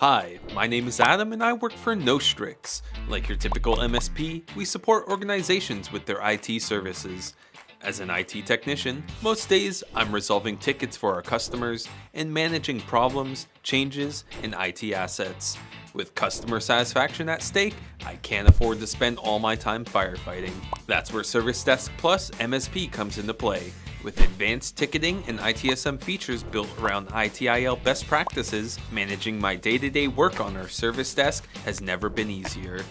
Hi, my name is Adam and I work for Nostrix. Like your typical MSP, we support organizations with their IT services. As an IT technician, most days I'm resolving tickets for our customers and managing problems, changes, and IT assets. With customer satisfaction at stake, I can't afford to spend all my time firefighting. That's where Service Desk Plus MSP comes into play. With advanced ticketing and ITSM features built around ITIL best practices, managing my day-to-day work on our service desk has never been easier.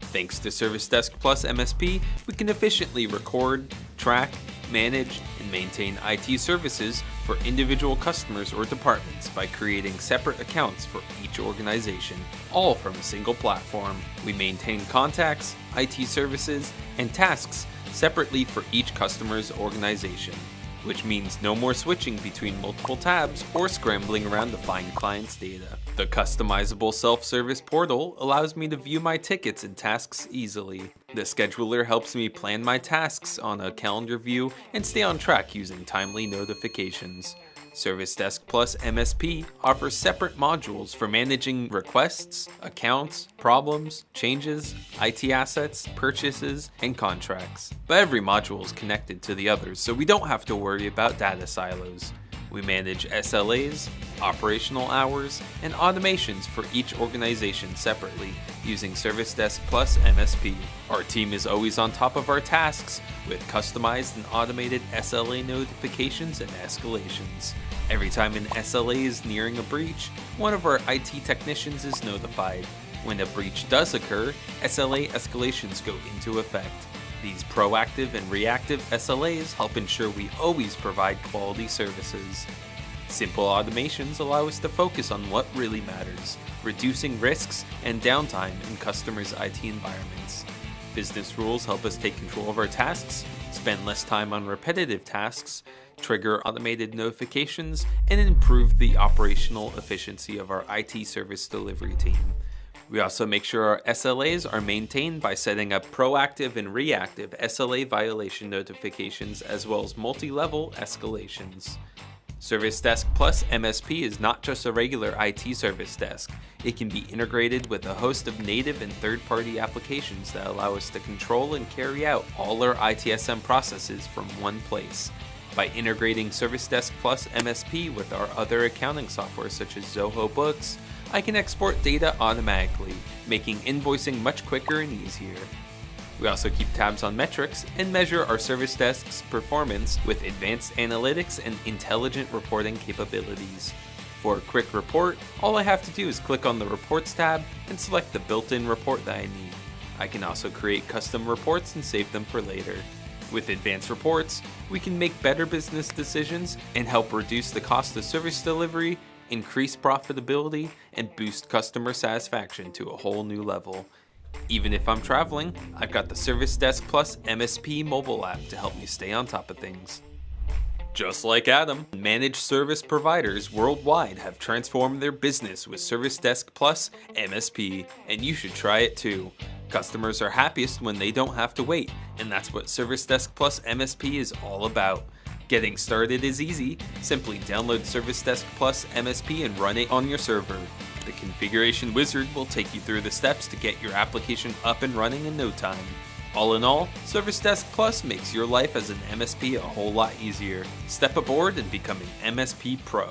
Thanks to Service Desk Plus MSP, we can efficiently record, track, manage, and maintain IT services for individual customers or departments by creating separate accounts for each organization, all from a single platform. We maintain contacts, IT services, and tasks separately for each customer's organization, which means no more switching between multiple tabs or scrambling around to find clients' data. The customizable self-service portal allows me to view my tickets and tasks easily. The scheduler helps me plan my tasks on a calendar view and stay on track using timely notifications. Service Desk Plus MSP offers separate modules for managing requests, accounts, problems, changes, IT assets, purchases, and contracts. But every module is connected to the others, so we don't have to worry about data silos. We manage SLAs, operational hours, and automations for each organization separately using Service Desk Plus MSP. Our team is always on top of our tasks with customized and automated SLA notifications and escalations. Every time an SLA is nearing a breach, one of our IT technicians is notified. When a breach does occur, SLA escalations go into effect. These proactive and reactive SLAs help ensure we always provide quality services. Simple automations allow us to focus on what really matters, reducing risks and downtime in customers' IT environments. Business rules help us take control of our tasks, spend less time on repetitive tasks, trigger automated notifications, and improve the operational efficiency of our IT service delivery team. We also make sure our SLAs are maintained by setting up proactive and reactive SLA violation notifications as well as multi-level escalations. Service Desk Plus MSP is not just a regular IT service desk. It can be integrated with a host of native and third-party applications that allow us to control and carry out all our ITSM processes from one place. By integrating Service Desk Plus MSP with our other accounting software such as Zoho Books, I can export data automatically, making invoicing much quicker and easier. We also keep tabs on metrics and measure our service desk's performance with advanced analytics and intelligent reporting capabilities. For a quick report, all I have to do is click on the Reports tab and select the built-in report that I need. I can also create custom reports and save them for later. With advanced reports, we can make better business decisions and help reduce the cost of service delivery increase profitability, and boost customer satisfaction to a whole new level. Even if I'm traveling, I've got the Service Desk Plus MSP mobile app to help me stay on top of things. Just like Adam, managed service providers worldwide have transformed their business with Service Desk Plus MSP, and you should try it too. Customers are happiest when they don't have to wait, and that's what Service Desk Plus MSP is all about. Getting started is easy. Simply download Service Desk Plus MSP and run it on your server. The configuration wizard will take you through the steps to get your application up and running in no time. All in all, Service Desk Plus makes your life as an MSP a whole lot easier. Step aboard and become an MSP Pro.